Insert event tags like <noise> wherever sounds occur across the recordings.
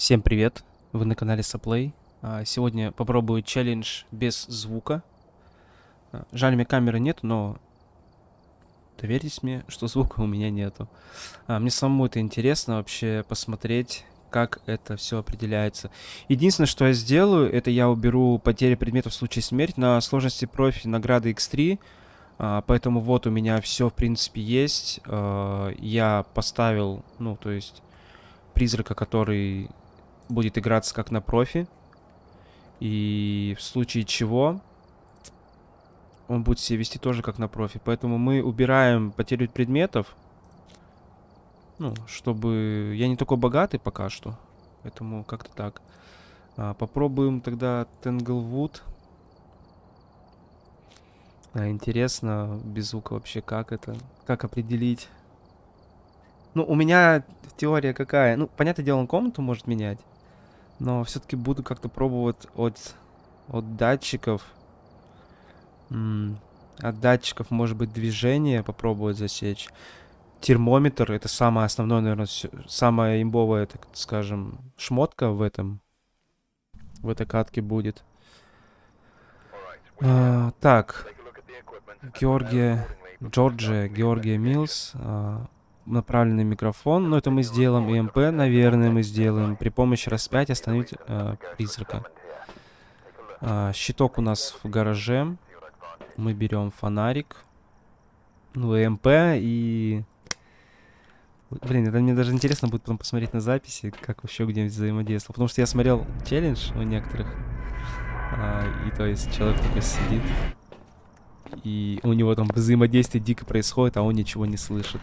Всем привет! Вы на канале Саплей. А, Сегодня попробую челлендж без звука. А, Жаль, меня камеры нет, но доверьтесь мне, что звука у меня нету. А, Мне самому это интересно вообще посмотреть, как это все определяется. Единственное, что я сделаю, это я уберу потери предметов в случае смерти на сложности профи награды X3. А, Поэтому вот у меня все в принципе есть. Я поставил, ну то есть призрака, который будет играться как на профи. И в случае чего он будет себя вести тоже как на профи. Поэтому мы убираем потерю предметов. Ну, чтобы... Я не такой богатый пока что. Поэтому как-то так. А, попробуем тогда Тенглвуд. А, интересно, без звука вообще как это? Как определить? Ну, у меня теория какая? Ну, понятное дело, он комнату может менять. Но все-таки буду как-то пробовать от, от датчиков. От датчиков, может быть, движение попробовать засечь. Термометр это самое основное, наверное, самая имбовая, так скажем, шмотка в этом. В этой катке будет. А, так. Георгия, Джорджия, Георгия Милс. а, направленный микрофон. Но это мы сделаем. И МП, наверное, мы сделаем. При помощи распятия остановить э, призрака. А, щиток у нас в гараже. Мы берем фонарик. Ну, и МП и... Блин, это мне даже интересно будет потом посмотреть на записи, как вообще где-нибудь взаимодействовал. Потому что я смотрел челлендж у некоторых. а, и то есть человек такой сидит. И у него там взаимодействие дико происходит, а он ничего не слышит.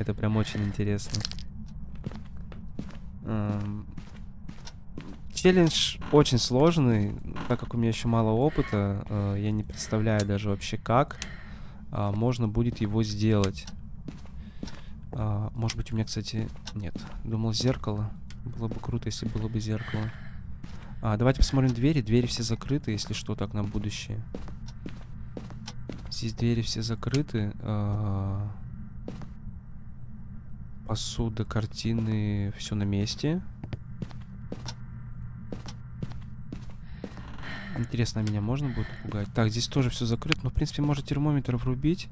Это прям очень интересно. Эм, Челлендж очень сложный, так как у меня еще мало опыта, э, я не представляю даже вообще как а, можно будет его сделать. А, Может быть у меня, кстати, нет. Думал зеркало. Было бы круто, если было бы зеркало. А, давайте посмотрим двери. Двери все закрыты, если что, так на будущее. Здесь двери все закрыты. а, Посуда, картины, все на месте. Интересно, а меня можно будет напугать? Так, здесь тоже все закрыто. Но, в принципе, может термометр врубить.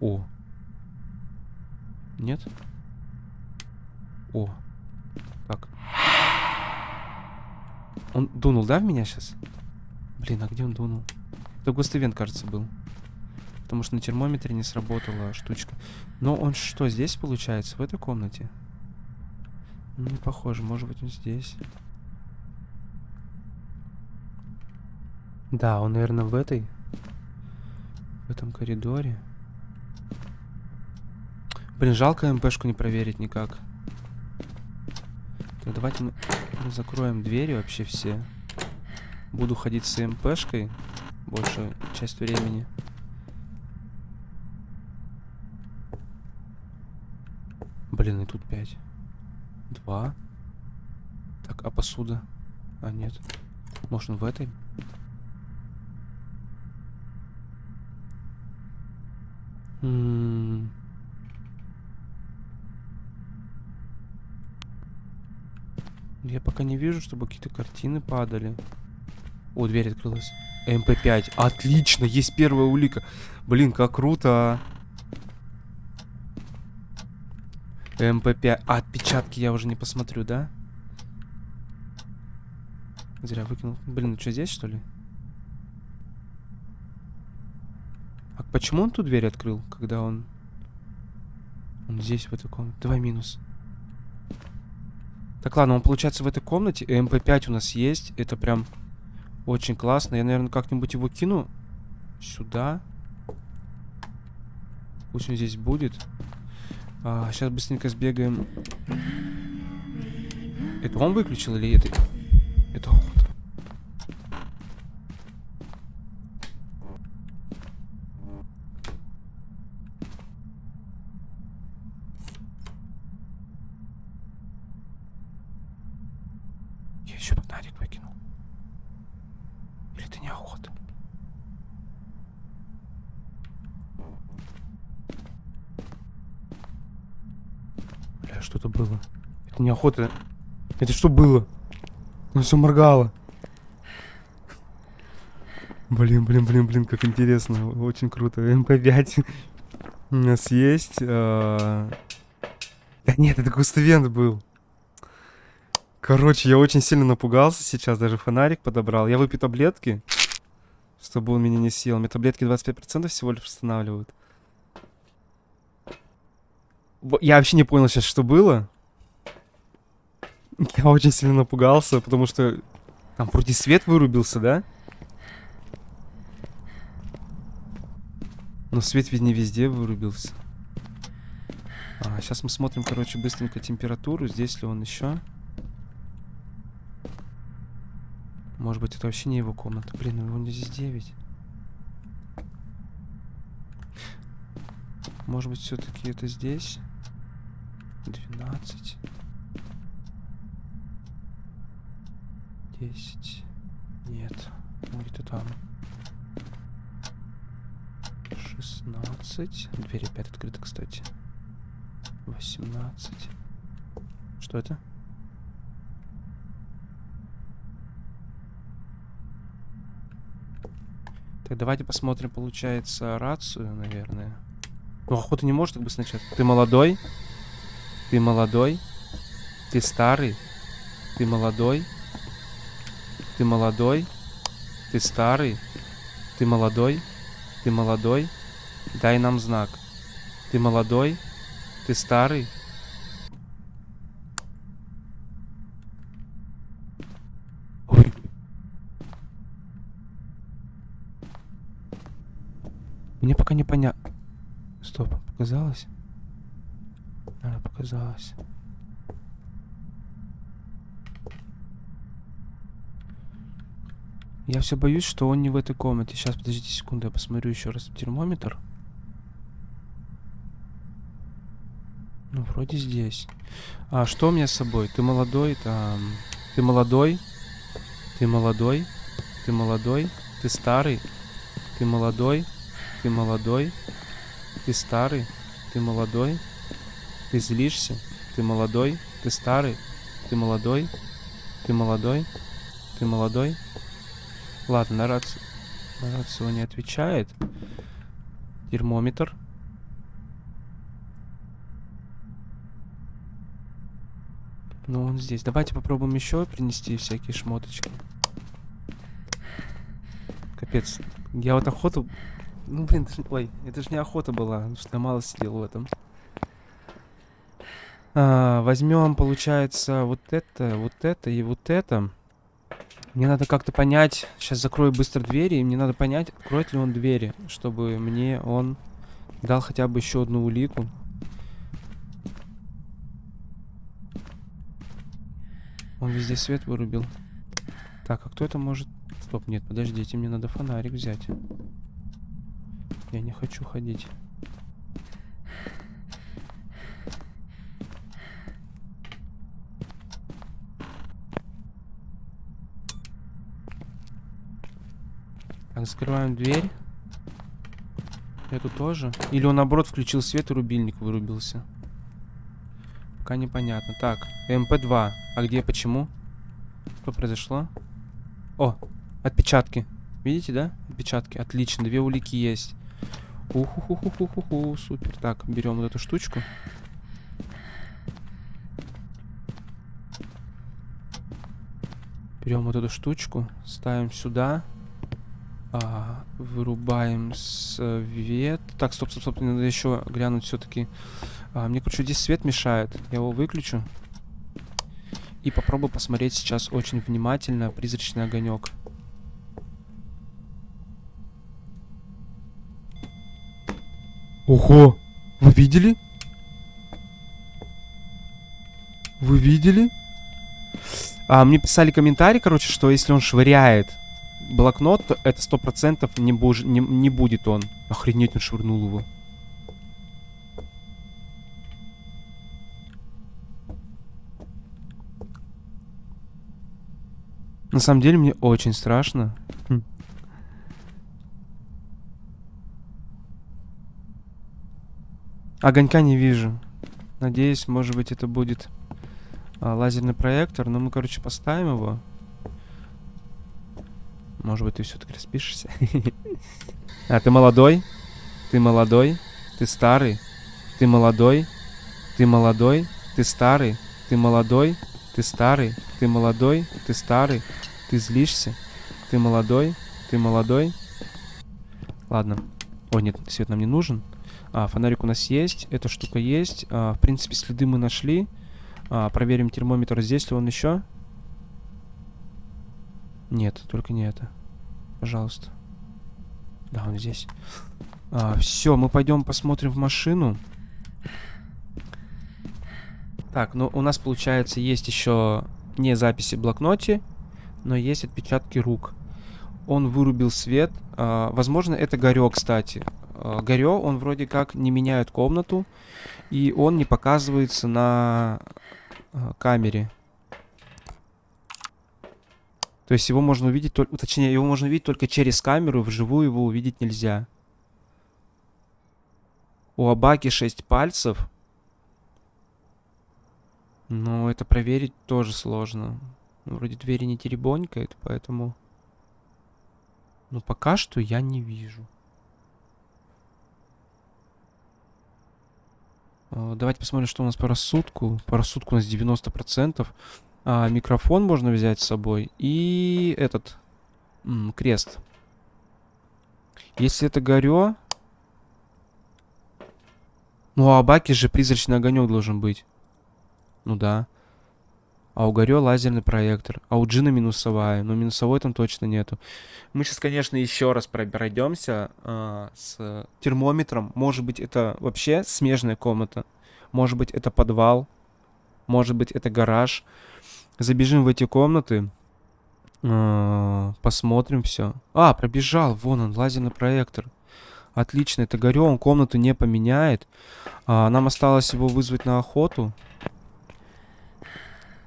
О. Нет? О. Так. Он дунул, да, в меня сейчас? Блин, а где он дунул? Это Густавен, кажется, был. Потому что на термометре не сработала штучка. Но он что, здесь получается? В этой комнате? Не похоже. Может быть, он здесь. Да, он, наверное, в этой. В этом коридоре. Блин, жалко МПшку не проверить никак. Так, давайте мы, мы закроем двери вообще все. Буду ходить с МПшкой большую часть времени. Блин, и тут 5. 2. Так, а посуда? А, нет. Может, он в этой? М. Я пока не вижу, чтобы какие-то картины падали. О, дверь открылась. ЭМП5. Отлично, есть первая улика. Блин, как круто, а. ЭМП5. А, отпечатки я уже не посмотрю, да? Зря выкинул. Блин, ну что, здесь, что ли? А почему он ту дверь открыл, когда он... Он здесь, в этой комнате? Давай минус. Так, ладно, он, получается, в этой комнате. ЭМП5 у нас есть. Это прям очень классно. Я, наверное, как-нибудь его кину сюда. Пусть он здесь будет. А, сейчас быстренько сбегаем. Это он выключил или это он. Я еще фонарик выкинул. Или это неохота? Бля, Что-то было. Это не охота. Это что было? Ну все моргало. Блин, блин, блин, блин, как интересно. Очень круто. ЭМП5 у нас есть. а, Да нет, это ghost event был. Короче, я очень сильно напугался сейчас, даже фонарик подобрал. Я выпью таблетки, чтобы он меня не съел. Мне таблетки 25% всего лишь восстанавливают. Во- Я вообще не понял сейчас, что было. Я очень сильно напугался, потому что там вроде свет вырубился, да? Но свет ведь не везде вырубился. А, сейчас мы смотрим, короче, быстренько температуру. Здесь ли он еще? Может быть, это вообще не его комната. Блин, у него здесь 9. Может быть, все-таки это здесь? 12. 10. Нет. Он где-то там. 16. Дверь опять открыта, кстати. 18. Что это? Так, давайте посмотрим, получается, рацию, наверное. Ну, охота не может так быстро начать. Ты молодой? Ты молодой? Ты старый? Ты молодой? Ты молодой? Ты старый? Ты молодой? Ты молодой? Дай нам знак. Ты молодой? Ты старый? Ой. Мне пока не понятно. Стоп, показалось? А, показалось. Я все боюсь, что он не в этой комнате. Сейчас, подождите секунду, я посмотрю еще раз термометр. Ну, вроде здесь. А что у меня с собой? Ты молодой, там... Ты молодой? Ты молодой? Ты молодой? Ты старый? Ты молодой? Ты молодой? Ты старый? Ты молодой? Ты злишься? Ты молодой? Ты старый? Ты молодой? Ты молодой? Ты молодой? Ладно, на рацию, на рацию не отвечает. Термометр. Ну, он здесь. Давайте попробуем еще принести всякие шмоточки. Капец. Я вот охоту... Ну, блин, это ж- ой, это же не охота была, потому что я мало сидел в этом. А, возьмем, получается, вот это, вот это и вот это. Мне надо как-то понять... Сейчас закрою быстро двери, и мне надо понять, откроет ли он двери, чтобы мне он дал хотя бы еще одну улику. Он везде свет вырубил. Так, а кто это может... Стоп, нет, подождите, мне надо фонарик взять. Я не хочу ходить. Так, закрываем дверь. Эту тоже. Или он, наоборот, включил свет и рубильник вырубился. Пока непонятно. Так, ЭМП2. А где, почему? Что произошло? О, отпечатки. Видите, да? Отпечатки. Отлично, две улики есть. Уху-ху-ху-ху-ху, супер. Так, берем вот эту штучку. Берем вот эту штучку, ставим сюда. А, вырубаем свет. Так, стоп, стоп, стоп, надо еще глянуть все-таки. мне, короче, здесь свет мешает. Я его выключу. И попробую посмотреть сейчас очень внимательно призрачный огонек. Ого! Вы видели? Вы видели? А, мне писали комментарий, короче, что если он швыряет блокнот, то это сто процентов не, буж- не, не будет он. Охренеть, он швырнул его. На самом деле мне очень страшно. Хм. Огонька не вижу. Надеюсь, может быть, это будет а, лазерный проектор. Но мы, короче, поставим его. Может быть, ты все-таки распишешься. <laughs> А, ты молодой? Ты молодой? Ты старый? Ты молодой? Ты молодой? Ты старый? Ты молодой? Ты старый? Ты молодой? Ты старый? Ты злишься? Ты молодой? Ты молодой? Ладно. О, нет, свет нам не нужен. А, фонарик у нас есть. Эта штука есть. А, в принципе, следы мы нашли. А, проверим термометр. Здесь ли он еще? Нет, только не это. Пожалуйста. Да, он здесь. А, все, мы пойдем посмотрим в машину. Так, ну у нас получается есть еще не записи в блокноте, но есть отпечатки рук. Он вырубил свет. А, возможно, это Горё, кстати. А, Горё, он вроде как не меняет комнату, и он не показывается на а, камере. То есть его можно увидеть только, точнее, его можно увидеть только через камеру, вживую его увидеть нельзя. У Абаки 6 пальцев. Но это проверить тоже сложно. Вроде двери не теребонькает, поэтому... Но пока что я не вижу. А, давайте посмотрим, что у нас по рассудку. По рассудку у нас 90%. А, микрофон можно взять с собой. И этот м, крест. Если это горё... Ну, а баки же призрачный огонек должен быть. Ну да. А у Горё лазерный проектор. А у Джина минусовая. Но минусовой там точно нету. Мы сейчас, конечно, еще раз пройдемся э, с термометром. Может быть, это вообще смежная комната. Может быть, это подвал. Может быть, это гараж. Забежим в эти комнаты. Э, посмотрим все. А, пробежал. Вон он, лазерный проектор. Отлично, это Горё. Он комнату не поменяет. А, нам осталось его вызвать на охоту.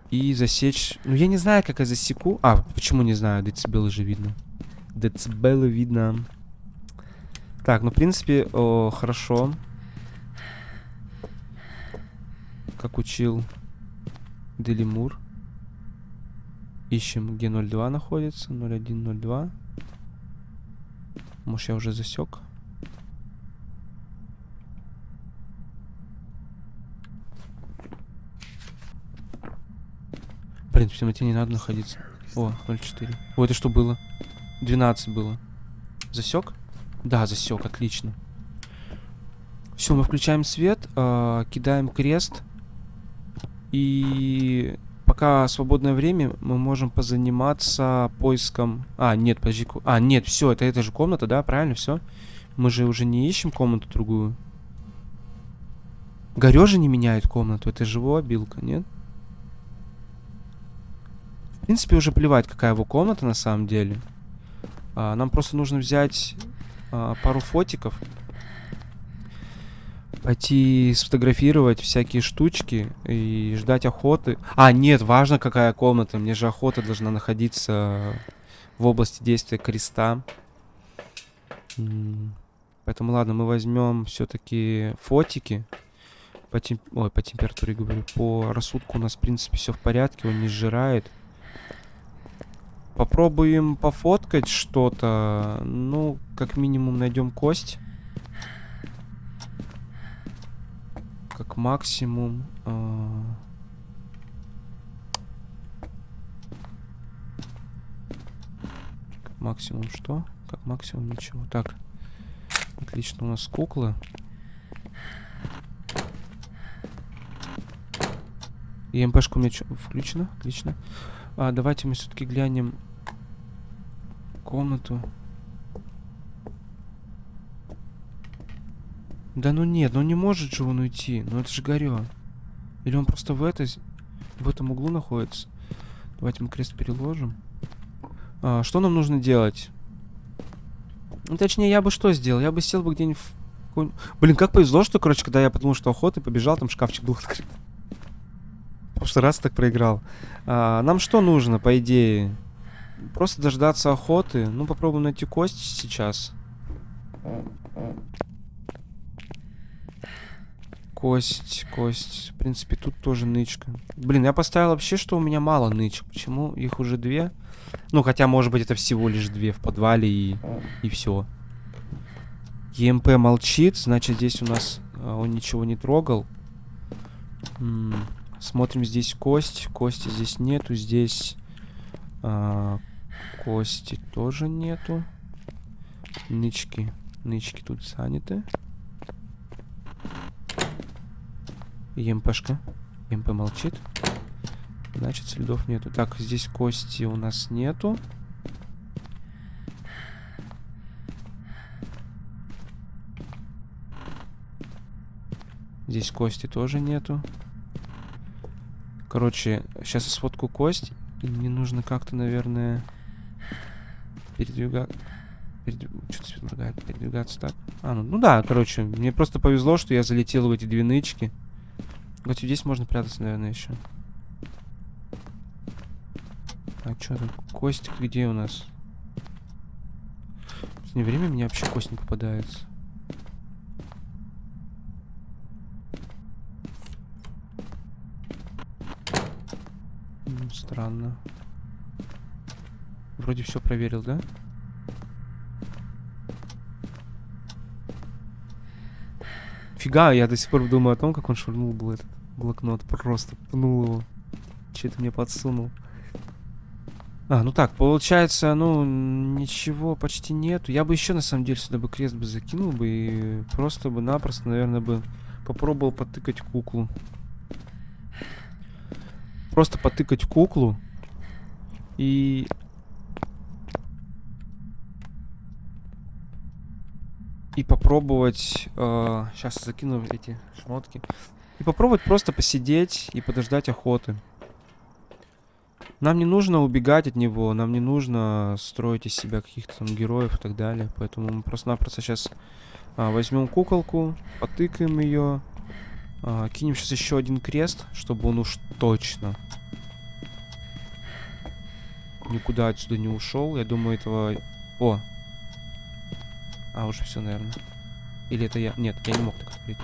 И засечь... Ну, я не знаю, как я засеку. А, почему не знаю? Децибелы же видно. Децибелы видно. Так, ну, в принципе, о, хорошо. Как учил Делимур. Ищем, где 02 находится. 0102. Может, я уже засек. Блин, в темноте не надо находиться. О, 0,4. О, это что было? 12 было. Засек? Да, засек, отлично. Все, мы включаем свет, э, кидаем крест. И пока свободное время, мы можем позаниматься поиском... А, нет, подожди. А, нет, все, это эта же комната, да? Правильно, все? Мы же уже не ищем комнату другую. Горё не меняет комнату, это же его обилка, нет? принципе, уже плевать, какая его комната на самом деле. А, нам просто нужно взять а, пару фотиков. Пойти сфотографировать всякие штучки и ждать охоты. А, нет, важно, какая комната. Мне же охота должна находиться в области действия креста. Поэтому, ладно, мы возьмем все-таки фотики. По, темп... Ой, по температуре говорю. По рассудку у нас, в принципе, все в порядке. Он не сжирает. Попробуем пофоткать что-то. Ну, как минимум найдем кость. Как максимум... Э как максимум что? Как максимум ничего. Так. Отлично, у нас куклы. И МПшка у меня включена? Отлично. А, давайте мы все-таки глянем комнату. Да ну нет, ну не может же он уйти. Ну это же горё. Или он просто в этой... В этом углу находится. Давайте мы крест переложим. А, что нам нужно делать? Ну, точнее, я бы что сделал? Я бы сел бы где-нибудь в... Блин, как повезло, что, короче, когда я подумал, что охота, побежал, там шкафчик был открыт. В прошлый раз так проиграл. А, нам что нужно, по идее? Просто дождаться охоты. Ну, попробуем найти кость сейчас. Кость, кость. В принципе, тут тоже нычка. Блин, я поставил вообще, что у меня мало нычек. Почему их уже две? Ну, хотя, может быть, это всего лишь две в подвале и, и все. ЕМП молчит, значит, здесь у нас а, он ничего не трогал. М -м, смотрим, здесь кость. Кости здесь нету. Здесь а, кости тоже нету. Нычки. Нычки тут заняты. ЕМПшка. ЕМП молчит. Значит, следов нету. Так, здесь кости у нас нету. Здесь кости тоже нету. Короче, сейчас я сфотку кость. И мне нужно как-то, наверное, передвигать... Передвиг... Что-то. Передвигаться так. А, ну, ну да, короче, мне просто повезло, что я залетел в эти две нычки. Вот здесь можно прятаться, наверное, еще. А что там? Костик где у нас? Не время мне вообще кость не попадается. Странно. Вроде все проверил, да? Фига, я до сих пор думаю о том, как он швырнул был этот блокнот. Просто пнул его. Че-то мне подсунул. А, ну так, получается, ну, ничего почти нету. Я бы еще, на самом деле, сюда бы крест бы закинул бы и просто бы напросто, наверное, бы попробовал потыкать куклу. Просто потыкать куклу. И... И попробовать... Э, сейчас закину эти шмотки. И попробовать просто посидеть и подождать охоты. Нам не нужно убегать от него, нам не нужно строить из себя каких-то там героев и так далее. Поэтому мы просто-напросто сейчас а, возьмем куколку, потыкаем ее, а, кинем сейчас еще один крест, чтобы он уж точно никуда отсюда не ушел. Я думаю, этого... О! А, уже все, наверное. Или это я... Нет, я не мог так открыть.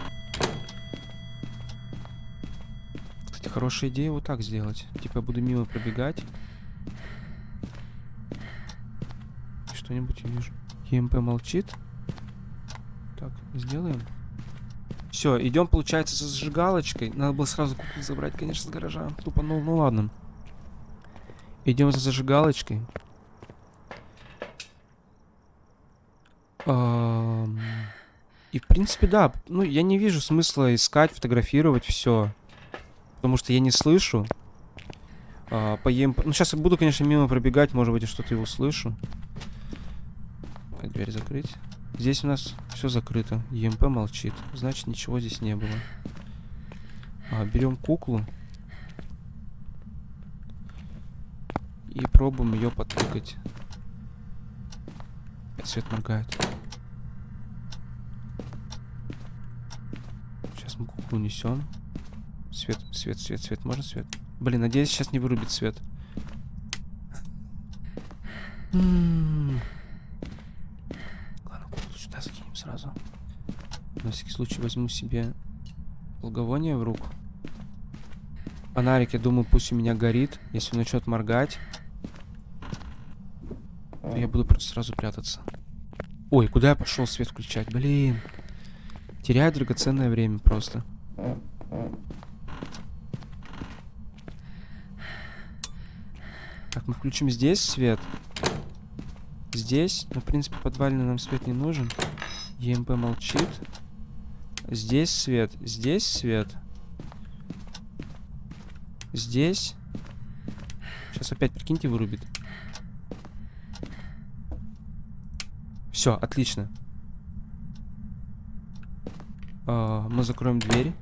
хорошая идея вот так сделать. Типа я буду мимо пробегать. Что-нибудь увижу. ЕМП молчит. Так, сделаем. Все, идем, получается, за зажигалочкой. Надо было сразу куклу забрать, конечно, с гаража. Тупо, ну, ну ладно. Идем за зажигалочкой. И, в принципе, да. Ну, я не вижу смысла искать, фотографировать все потому что я не слышу. А, по. Ну, сейчас я буду, конечно, мимо пробегать, может быть, я что-то и услышу. Дверь закрыть. Здесь у нас все закрыто. ЕМП молчит. Значит, ничего здесь не было. А, берем куклу. И пробуем ее подтыкать. Свет моргает. Несем. Свет, свет, свет, свет. Можно свет? Блин, надеюсь, сейчас не вырубит свет. Ладно, сюда закинем сразу. На всякий случай возьму себе благовоние в руку. Фонарик, я думаю, пусть у меня горит. Если он начнет моргать, то я буду просто сразу прятаться. Ой, куда я пошел свет включать? Блин. Теряю драгоценное время просто. Так, мы включим здесь свет. Здесь. Ну, в принципе, подвальный нам свет не нужен. ЕМП молчит. Здесь свет. Здесь свет. Здесь. Сейчас опять, прикиньте, вырубит. Все, отлично. А, мы закроем дверь.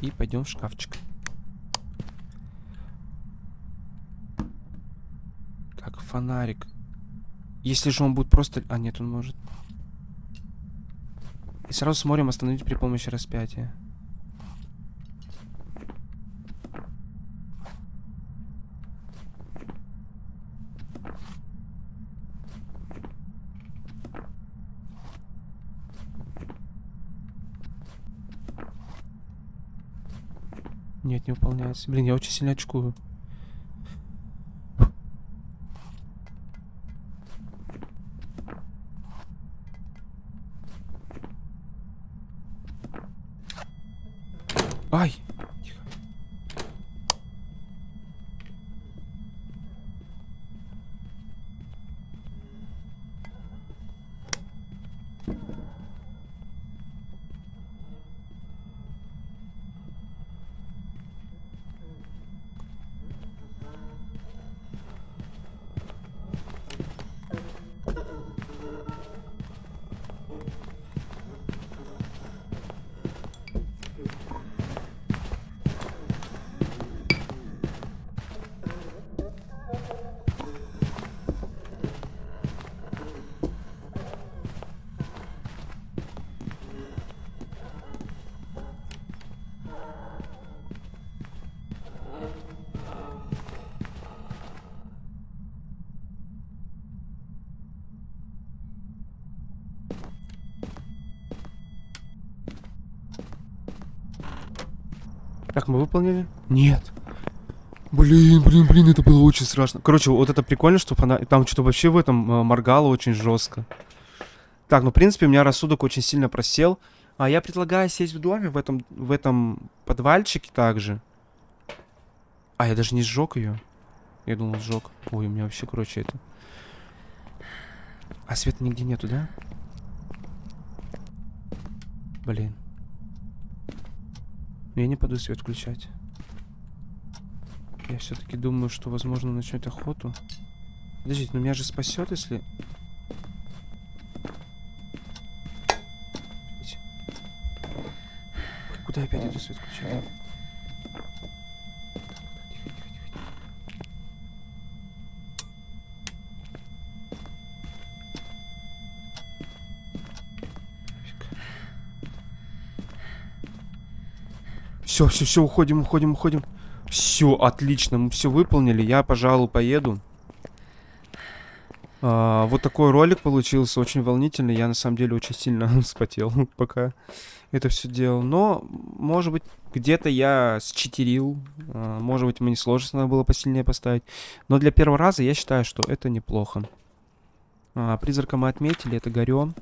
И пойдем в шкафчик. фонарик. Если же он будет просто... А, нет, он может. И сразу смотрим остановить при помощи распятия. Нет, не выполняется. Блин, я очень сильно очкую. Так, мы выполнили? Нет. Блин, блин, блин, это было очень страшно. Короче, вот это прикольно, что она... там что-то вообще в этом э, моргало очень жестко. Так, ну, в принципе, у меня рассудок очень сильно просел. А я предлагаю сесть в доме, в этом, в этом подвальчике также. А, я даже не сжег ее. Я думал, сжег. Ой, у меня вообще, короче, это... А света нигде нету, да? Блин. Я не пойду свет включать. Я все-таки думаю, что, возможно, начнет охоту. Подождите, но меня же спасет, если... Куда опять иду свет включать? Все, все, все, уходим, уходим, уходим. Все, отлично, мы все выполнили. Я, пожалуй, поеду. А, вот такой ролик получился, очень волнительный. Я, на самом деле, очень сильно <laughs> вспотел, пока это все делал. Но, может быть, где-то я считерил. А, может быть, мне надо было посильнее поставить. Но для первого раза я считаю, что это неплохо. А, призрака мы отметили, это горем.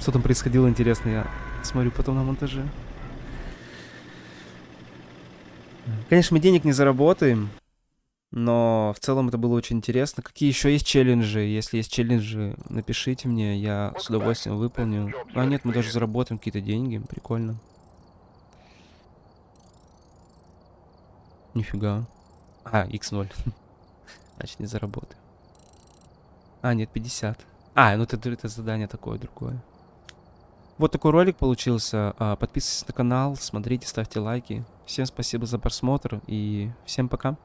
Что там происходило, интересно, я смотрю потом на монтаже. Конечно, мы денег не заработаем, но в целом это было очень интересно. Какие еще есть челленджи? Если есть челленджи, напишите мне, я с удовольствием выполню. А нет, мы даже заработаем какие-то деньги, прикольно. Нифига. А, x0. <laughs> Значит, не заработаем. А, нет, 50. А, ну это, это задание такое, другое. Вот такой ролик получился. А, подписывайтесь на канал, смотрите, ставьте лайки. Всем спасибо за просмотр и всем пока.